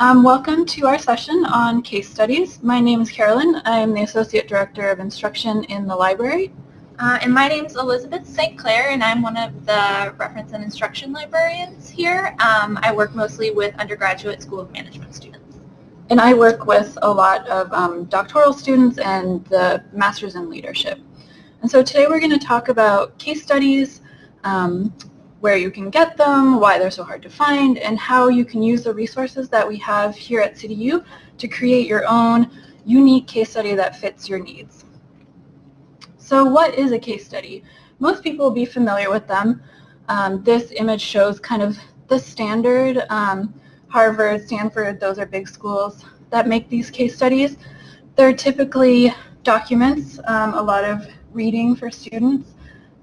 Um, welcome to our session on case studies. My name is Carolyn. I'm the Associate Director of Instruction in the library. Uh, and my name is Elizabeth St. Clair, and I'm one of the reference and instruction librarians here. Um, I work mostly with undergraduate School of Management students. And I work with a lot of um, doctoral students and the Masters in Leadership. And so today we're going to talk about case studies, um, where you can get them, why they're so hard to find, and how you can use the resources that we have here at CityU to create your own unique case study that fits your needs. So what is a case study? Most people will be familiar with them. Um, this image shows kind of the standard um, Harvard, Stanford, those are big schools that make these case studies. They're typically documents, um, a lot of reading for students,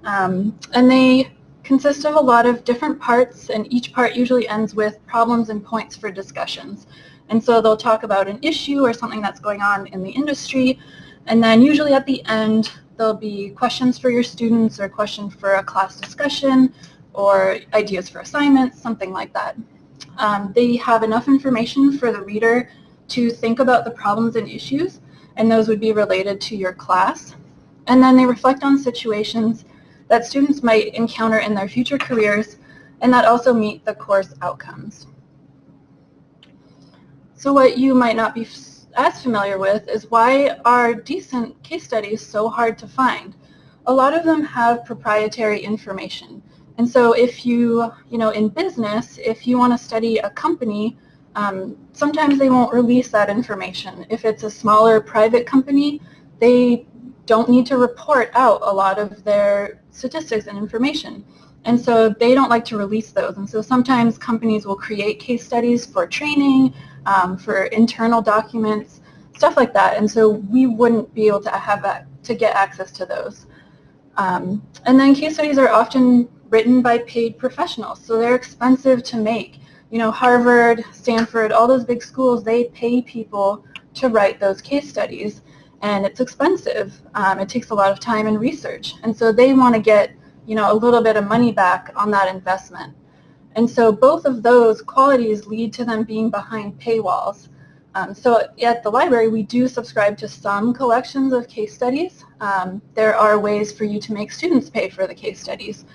um, and they consist of a lot of different parts and each part usually ends with problems and points for discussions. And so they'll talk about an issue or something that's going on in the industry and then usually at the end there'll be questions for your students or questions for a class discussion or ideas for assignments, something like that. Um, they have enough information for the reader to think about the problems and issues and those would be related to your class. And then they reflect on situations that students might encounter in their future careers and that also meet the course outcomes. So what you might not be as familiar with is why are decent case studies so hard to find? A lot of them have proprietary information. And so if you, you know, in business, if you want to study a company, um, sometimes they won't release that information. If it's a smaller private company, they don't need to report out a lot of their statistics and information. And so they don't like to release those. And so sometimes companies will create case studies for training, um, for internal documents, stuff like that. And so we wouldn't be able to have that, to get access to those. Um, and then case studies are often written by paid professionals, so they're expensive to make. You know, Harvard, Stanford, all those big schools, they pay people to write those case studies and it's expensive. Um, it takes a lot of time and research. And so they want to get, you know, a little bit of money back on that investment. And so both of those qualities lead to them being behind paywalls. Um, so at the library, we do subscribe to some collections of case studies. Um, there are ways for you to make students pay for the case studies,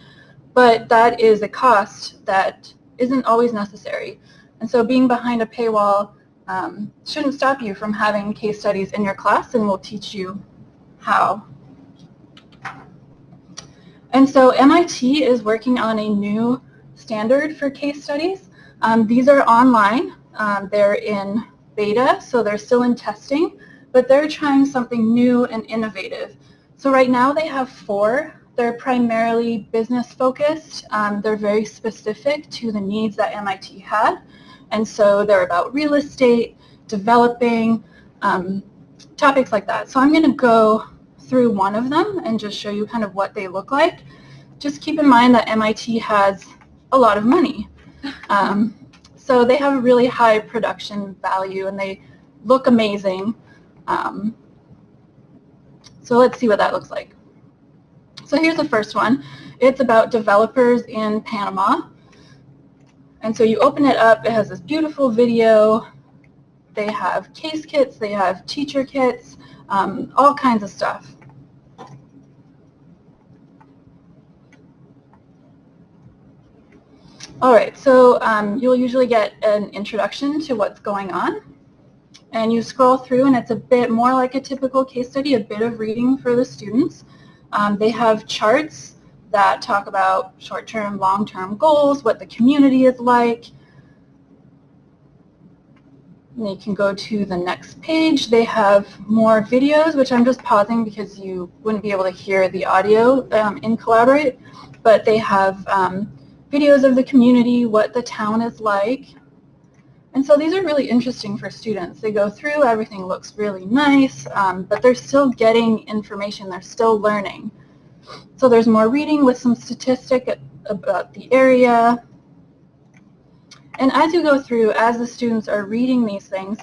but that is a cost that isn't always necessary. And so being behind a paywall um, shouldn't stop you from having case studies in your class and we'll teach you how. And so MIT is working on a new standard for case studies. Um, these are online. Um, they're in beta, so they're still in testing, but they're trying something new and innovative. So right now they have four. They're primarily business focused. Um, they're very specific to the needs that MIT had. And so they're about real estate, developing, um, topics like that. So I'm going to go through one of them and just show you kind of what they look like. Just keep in mind that MIT has a lot of money. Um, so they have a really high production value and they look amazing. Um, so let's see what that looks like. So here's the first one. It's about developers in Panama. And so you open it up, it has this beautiful video. They have case kits, they have teacher kits, um, all kinds of stuff. All right, so um, you'll usually get an introduction to what's going on. And you scroll through and it's a bit more like a typical case study, a bit of reading for the students. Um, they have charts that talk about short-term, long-term goals, what the community is like. And you can go to the next page. They have more videos, which I'm just pausing because you wouldn't be able to hear the audio um, in Collaborate. But they have um, videos of the community, what the town is like. And so these are really interesting for students. They go through, everything looks really nice, um, but they're still getting information, they're still learning. So there's more reading with some statistic about the area. And as you go through, as the students are reading these things,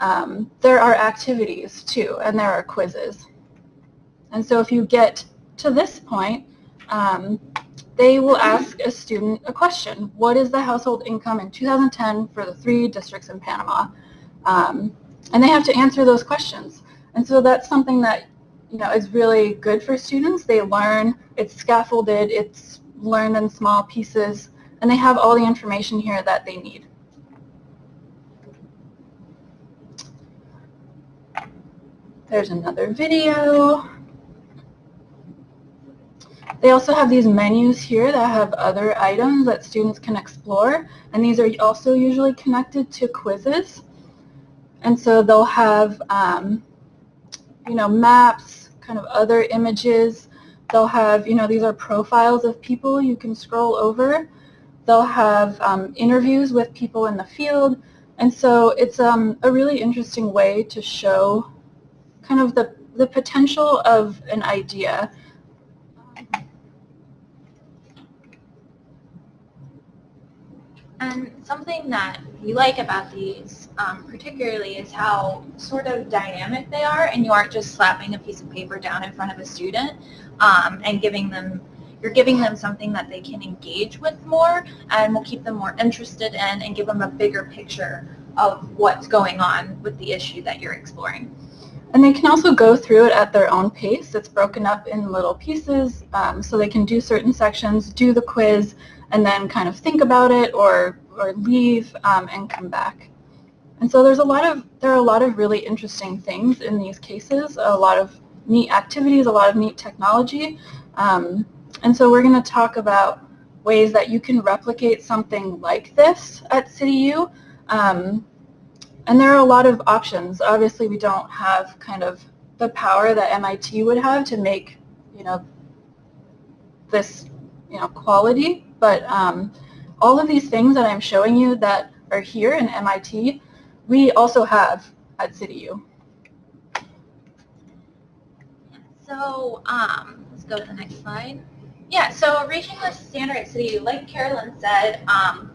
um, there are activities too, and there are quizzes. And so if you get to this point, um, they will ask a student a question. What is the household income in 2010 for the three districts in Panama? Um, and they have to answer those questions. And so that's something that you know is really good for students. They learn, it's scaffolded, it's learned in small pieces, and they have all the information here that they need. There's another video. They also have these menus here that have other items that students can explore, and these are also usually connected to quizzes. And so they'll have, um, you know, maps, kind of other images. They'll have, you know, these are profiles of people you can scroll over. They'll have um, interviews with people in the field. And so it's um, a really interesting way to show kind of the, the potential of an idea And something that we like about these um, particularly is how sort of dynamic they are and you aren't just slapping a piece of paper down in front of a student um, and giving them, you're giving them something that they can engage with more and will keep them more interested in and give them a bigger picture of what's going on with the issue that you're exploring. And they can also go through it at their own pace. It's broken up in little pieces um, so they can do certain sections, do the quiz, and then kind of think about it or, or leave um, and come back. And so there's a lot of, there are a lot of really interesting things in these cases, a lot of neat activities, a lot of neat technology. Um, and so we're going to talk about ways that you can replicate something like this at CityU. Um, and there are a lot of options. Obviously, we don't have kind of the power that MIT would have to make, you know, this, you know, quality. But um, all of these things that I'm showing you that are here in MIT, we also have at CityU. So um, let's go to the next slide. Yeah, so reaching the standard at CityU, like Carolyn said, um,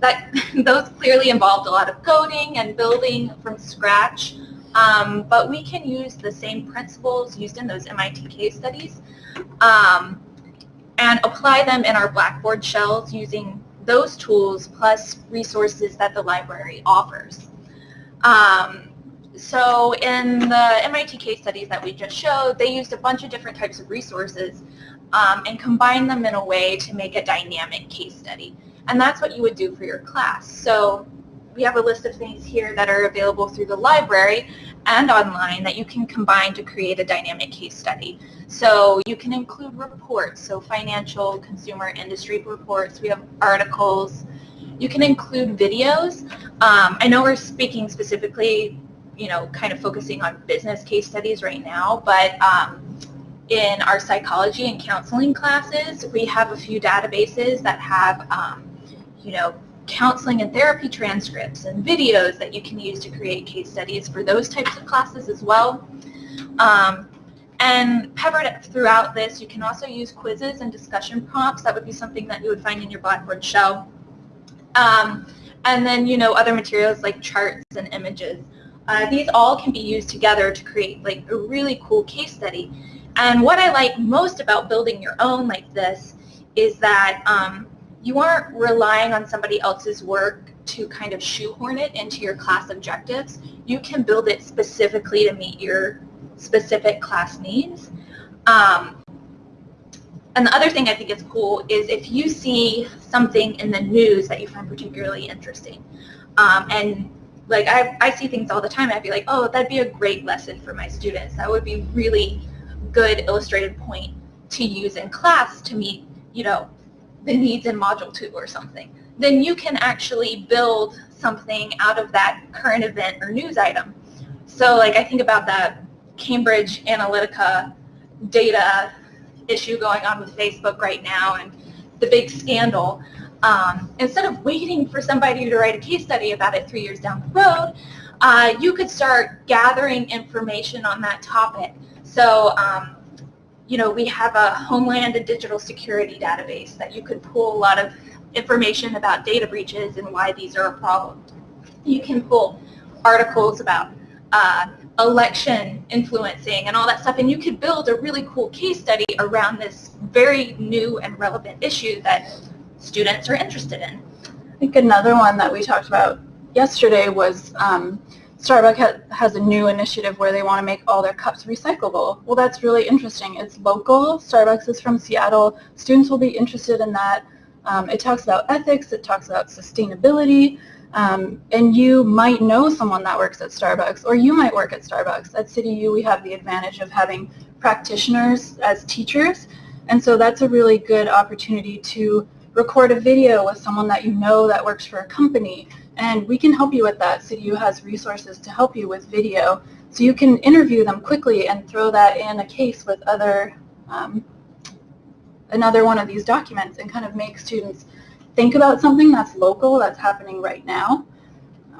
that those clearly involved a lot of coding and building from scratch. Um, but we can use the same principles used in those MIT case studies um, and apply them in our Blackboard shells using those tools plus resources that the library offers. Um, so in the MIT case studies that we just showed, they used a bunch of different types of resources um, and combined them in a way to make a dynamic case study. And that's what you would do for your class. So we have a list of things here that are available through the library and online that you can combine to create a dynamic case study. So you can include reports, so financial, consumer, industry reports. We have articles. You can include videos. Um, I know we're speaking specifically, you know, kind of focusing on business case studies right now, but um, in our psychology and counseling classes, we have a few databases that have, um, you know, counseling and therapy transcripts and videos that you can use to create case studies for those types of classes as well. Um, and peppered throughout this, you can also use quizzes and discussion prompts. That would be something that you would find in your Blackboard shell. Um, and then, you know, other materials like charts and images. Uh, these all can be used together to create like a really cool case study. And what I like most about building your own like this is that um, you aren't relying on somebody else's work to kind of shoehorn it into your class objectives. You can build it specifically to meet your specific class needs. Um, and the other thing I think is cool is if you see something in the news that you find particularly interesting, um, and like I, I see things all the time, I'd be like, oh, that'd be a great lesson for my students. That would be really good illustrated point to use in class to meet, you know, the needs in Module 2 or something. Then you can actually build something out of that current event or news item. So like I think about that Cambridge Analytica data issue going on with Facebook right now and the big scandal. Um, instead of waiting for somebody to write a case study about it three years down the road, uh, you could start gathering information on that topic. So, um, you know, we have a Homeland and Digital Security database that you could pull a lot of information about data breaches and why these are a problem. You can pull articles about uh, election influencing and all that stuff and you could build a really cool case study around this very new and relevant issue that students are interested in. I think another one that we talked about yesterday was um, Starbucks ha has a new initiative where they want to make all their cups recyclable. Well, that's really interesting. It's local. Starbucks is from Seattle. Students will be interested in that. Um, it talks about ethics. It talks about sustainability. Um, and you might know someone that works at Starbucks, or you might work at Starbucks. At CityU, we have the advantage of having practitioners as teachers, and so that's a really good opportunity to record a video with someone that you know that works for a company, and we can help you with that. CityU has resources to help you with video, so you can interview them quickly and throw that in a case with other um, another one of these documents and kind of make students think about something that's local, that's happening right now.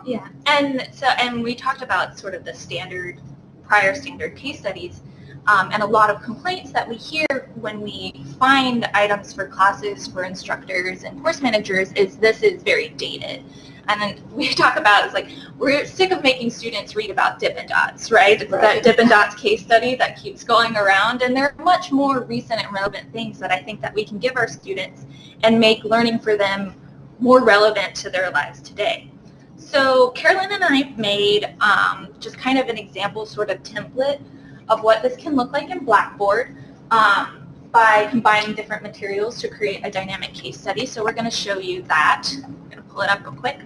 Yeah, and so and we talked about sort of the standard, prior standard case studies, um, and a lot of complaints that we hear when we find items for classes for instructors and course managers is this is very dated. And then we talk about is like we're sick of making students read about Dippin' Dots, right? It's right. that Dippin' Dots case study that keeps going around, and there are much more recent and relevant things that I think that we can give our students and make learning for them more relevant to their lives today. So Carolyn and I made um, just kind of an example sort of template of what this can look like in Blackboard um, by combining different materials to create a dynamic case study. So we're going to show you that. I'm going to pull it up real quick.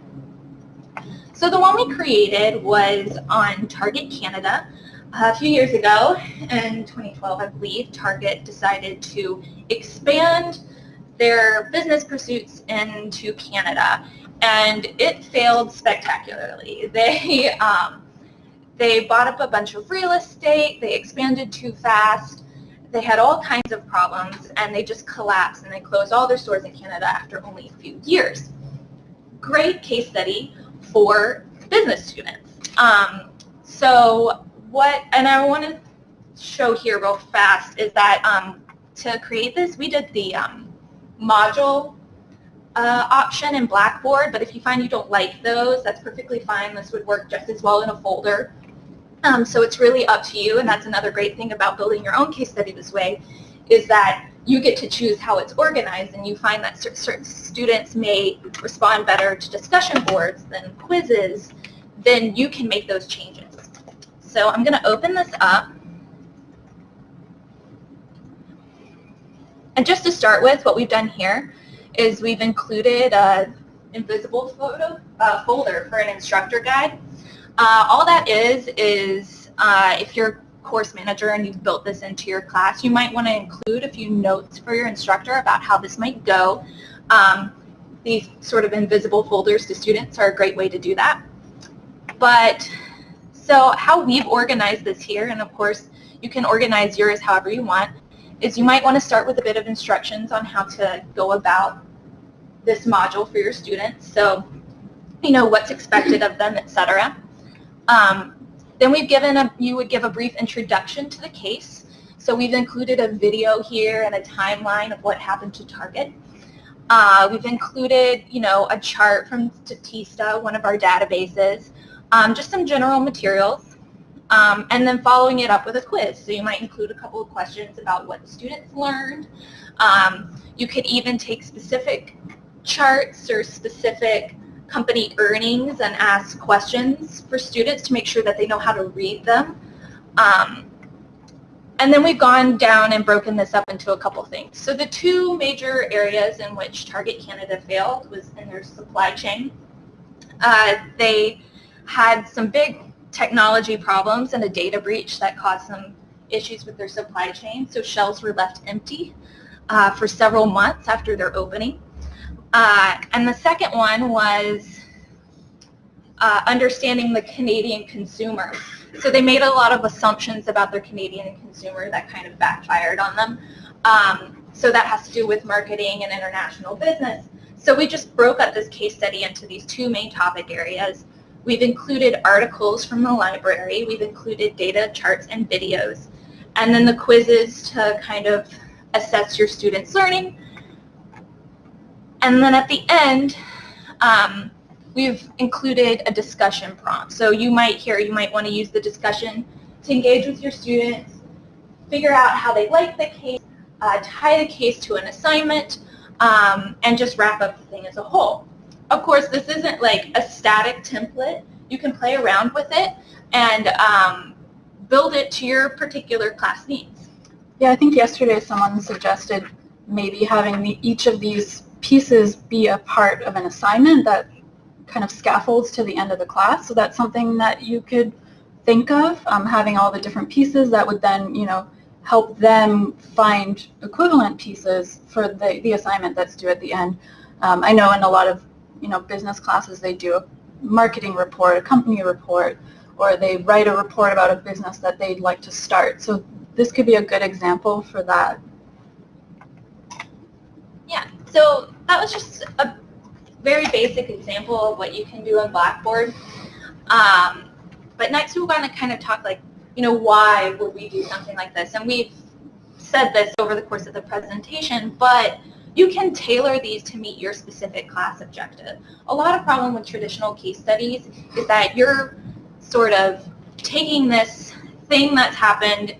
So the one we created was on Target Canada. A few years ago, in 2012 I believe, Target decided to expand their business pursuits into Canada and it failed spectacularly. They, um, they bought up a bunch of real estate, they expanded too fast, they had all kinds of problems and they just collapsed and they closed all their stores in Canada after only a few years. Great case study for business students. Um, so what, and I want to show here real fast is that um, to create this, we did the um, module uh, option in Blackboard, but if you find you don't like those, that's perfectly fine. This would work just as well in a folder. Um, so it's really up to you, and that's another great thing about building your own case study this way, is that you get to choose how it's organized and you find that certain students may respond better to discussion boards than quizzes, then you can make those changes. So I'm going to open this up. And just to start with, what we've done here is we've included a invisible photo uh, folder for an instructor guide. Uh, all that is is uh, if you're course manager and you've built this into your class, you might want to include a few notes for your instructor about how this might go. Um, these sort of invisible folders to students are a great way to do that. But so how we've organized this here, and of course you can organize yours however you want, is you might want to start with a bit of instructions on how to go about this module for your students. So, you know, what's expected of them, etc. Um, then we've given a, you would give a brief introduction to the case. So we've included a video here and a timeline of what happened to Target. Uh, we've included, you know, a chart from Statista, one of our databases, um, just some general materials, um, and then following it up with a quiz. So you might include a couple of questions about what students learned. Um, you could even take specific charts or specific company earnings and ask questions for students to make sure that they know how to read them. Um, and then we've gone down and broken this up into a couple things. So the two major areas in which Target Canada failed was in their supply chain. Uh, they had some big technology problems and a data breach that caused some issues with their supply chain. So shelves were left empty uh, for several months after their opening. Uh, and the second one was uh, understanding the Canadian consumer. So they made a lot of assumptions about their Canadian consumer that kind of backfired on them. Um, so that has to do with marketing and international business. So we just broke up this case study into these two main topic areas. We've included articles from the library. We've included data, charts, and videos. And then the quizzes to kind of assess your students' learning and then at the end, um, we've included a discussion prompt. So you might hear, you might want to use the discussion to engage with your students, figure out how they like the case, uh, tie the case to an assignment, um, and just wrap up the thing as a whole. Of course, this isn't like a static template. You can play around with it and um, build it to your particular class needs. Yeah, I think yesterday someone suggested maybe having the, each of these pieces be a part of an assignment that kind of scaffolds to the end of the class. So that's something that you could think of, um, having all the different pieces that would then, you know, help them find equivalent pieces for the, the assignment that's due at the end. Um, I know in a lot of, you know, business classes they do a marketing report, a company report, or they write a report about a business that they'd like to start. So this could be a good example for that. Yeah, so that was just a very basic example of what you can do in Blackboard. Um, but next we want to kind of talk like, you know, why would we do something like this? And we've said this over the course of the presentation, but you can tailor these to meet your specific class objective. A lot of problem with traditional case studies is that you're sort of taking this thing that's happened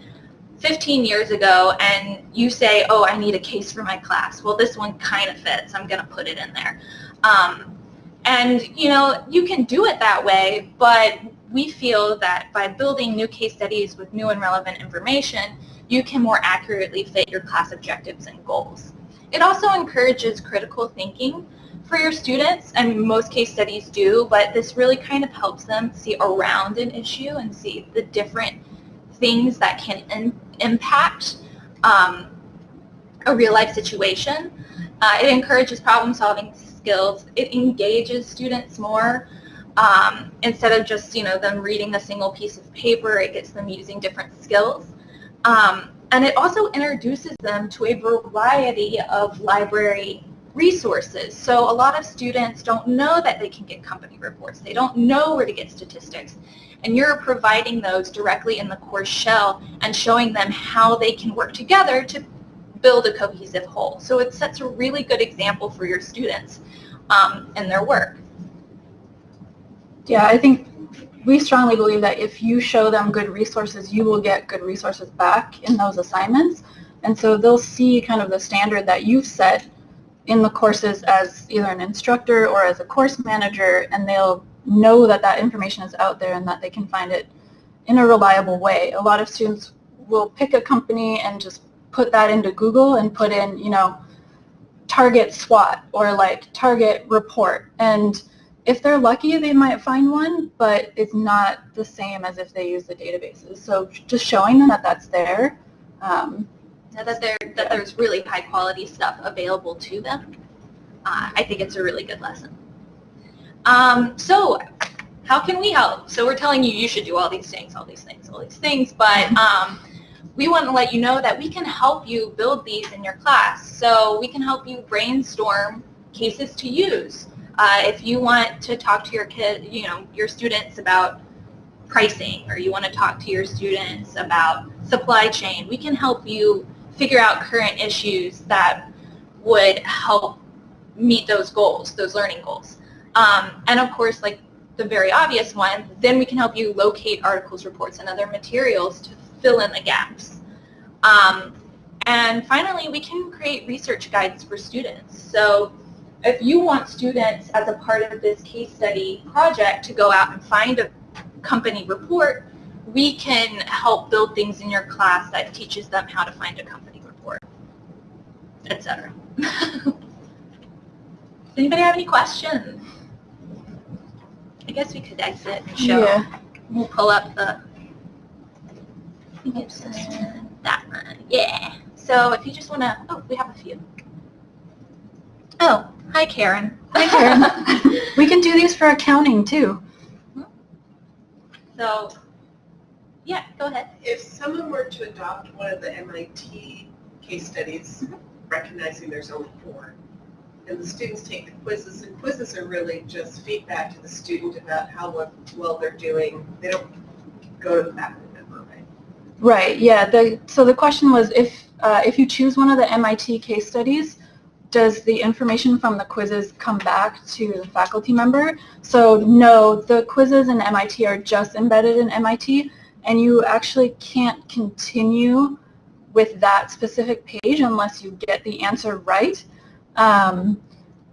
15 years ago and you say, oh, I need a case for my class. Well, this one kind of fits. I'm going to put it in there. Um, and, you know, you can do it that way, but we feel that by building new case studies with new and relevant information, you can more accurately fit your class objectives and goals. It also encourages critical thinking for your students, and most case studies do, but this really kind of helps them see around an issue and see the different things that can in, impact um, a real life situation. Uh, it encourages problem solving skills. It engages students more. Um, instead of just you know them reading a single piece of paper, it gets them using different skills. Um, and it also introduces them to a variety of library resources. So a lot of students don't know that they can get company reports. They don't know where to get statistics. And you're providing those directly in the course shell and showing them how they can work together to build a cohesive whole. So it sets a really good example for your students um, in their work. Yeah, I think we strongly believe that if you show them good resources, you will get good resources back in those assignments. And so they'll see kind of the standard that you've set in the courses as either an instructor or as a course manager, and they'll know that that information is out there and that they can find it in a reliable way. A lot of students will pick a company and just put that into Google and put in, you know, target SWOT or like target report. And if they're lucky, they might find one, but it's not the same as if they use the databases. So just showing them that that's there. Um, that, there, that there's really high quality stuff available to them. Uh, I think it's a really good lesson. Um, so how can we help? So we're telling you you should do all these things, all these things, all these things, but um, we want to let you know that we can help you build these in your class. So we can help you brainstorm cases to use. Uh, if you want to talk to your kid, you know, your students about pricing or you want to talk to your students about supply chain, we can help you figure out current issues that would help meet those goals, those learning goals. Um, and of course, like the very obvious one, then we can help you locate articles, reports, and other materials to fill in the gaps. Um, and finally, we can create research guides for students. So if you want students as a part of this case study project to go out and find a company report, we can help build things in your class that teaches them how to find a company report, etc. Does anybody have any questions? I guess we could exit and show. Yeah. We'll pull up the that one. Yeah. So if you just want to, oh, we have a few. Oh, hi Karen. Hi Karen. we can do these for accounting too. So, yeah, go ahead. If someone were to adopt one of the MIT case studies, mm -hmm. recognizing there's only four, and the students take the quizzes, and quizzes are really just feedback to the student about how well they're doing. They don't go to the faculty member, right? Right, yeah. The, so the question was if, uh, if you choose one of the MIT case studies, does the information from the quizzes come back to the faculty member? So no, the quizzes in MIT are just embedded in MIT, and you actually can't continue with that specific page unless you get the answer right. Um,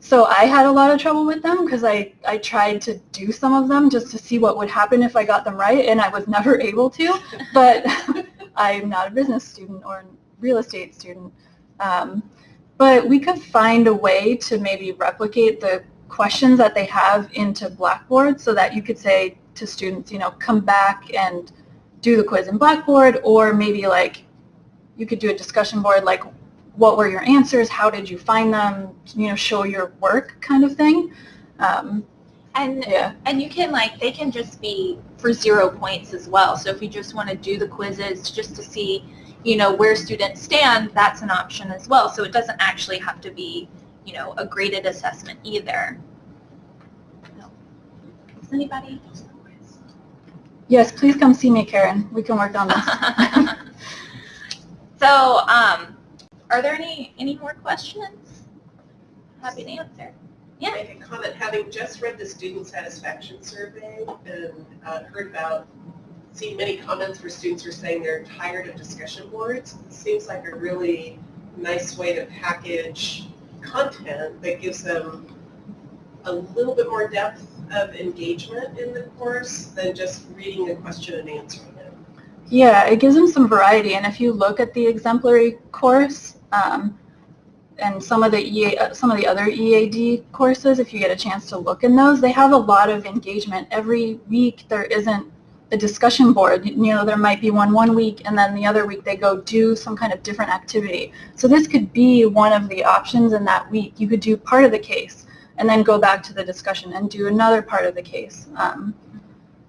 so I had a lot of trouble with them because I, I tried to do some of them just to see what would happen if I got them right, and I was never able to. But I'm not a business student or a real estate student. Um, but we could find a way to maybe replicate the questions that they have into Blackboard so that you could say to students, you know, come back and do the quiz in Blackboard or maybe like you could do a discussion board like what were your answers, how did you find them, you know, show your work kind of thing. Um, And yeah, and you can like they can just be for zero points as well. So if you just want to do the quizzes just to see, you know, where students stand, that's an option as well. So it doesn't actually have to be, you know, a graded assessment either. Does anybody? Yes, please come see me, Karen. We can work on this. so, um, are there any any more questions? Happy to answer. Yeah. Make a comment, having just read the student satisfaction survey and uh, heard about, seen many comments where students are saying they're tired of discussion boards, it seems like a really nice way to package content that gives them a little bit more depth of engagement in the course than just reading a question and answering it. Yeah, it gives them some variety, and if you look at the exemplary course um, and some of the EA, uh, some of the other EAD courses, if you get a chance to look in those, they have a lot of engagement. Every week there isn't a discussion board. You know, there might be one one week, and then the other week they go do some kind of different activity. So this could be one of the options in that week. You could do part of the case and then go back to the discussion and do another part of the case. Um,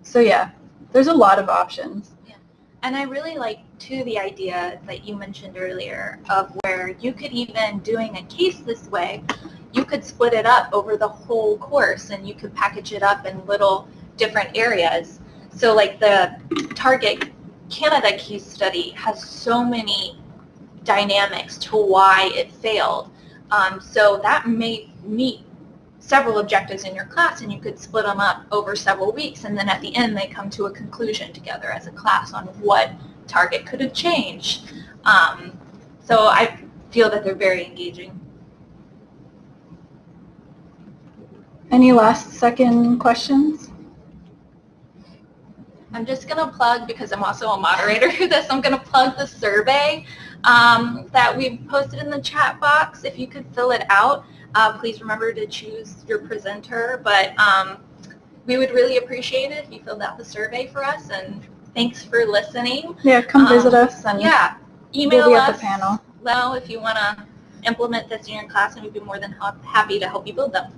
so yeah, there's a lot of options. Yeah. And I really like too the idea that you mentioned earlier of where you could even doing a case this way, you could split it up over the whole course and you could package it up in little different areas. So like the Target Canada case study has so many dynamics to why it failed. Um, so that may meet several objectives in your class and you could split them up over several weeks and then at the end they come to a conclusion together as a class on what target could have changed. Um, so I feel that they're very engaging. Any last second questions? I'm just going to plug, because I'm also a moderator for this, I'm going to plug the survey um, that we've posted in the chat box. If you could fill it out, uh, please remember to choose your presenter. But um, we would really appreciate it if you filled out the survey for us. And thanks for listening. Yeah, come Um, visit us and Yeah, we'll email be at the panel. Well, if you want to implement this in your class, and we'd be more than ha- happy to help you build them.